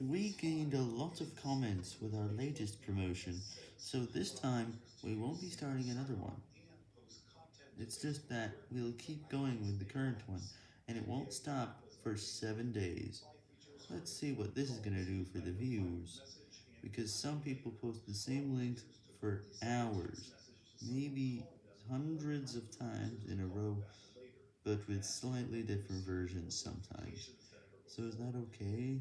We gained a lot of comments with our latest promotion, so this time we won't be starting another one. It's just that we'll keep going with the current one, and it won't stop for 7 days. Let's see what this is gonna do for the views, because some people post the same links for hours, maybe hundreds of times in a row, but with slightly different versions sometimes. So is that okay?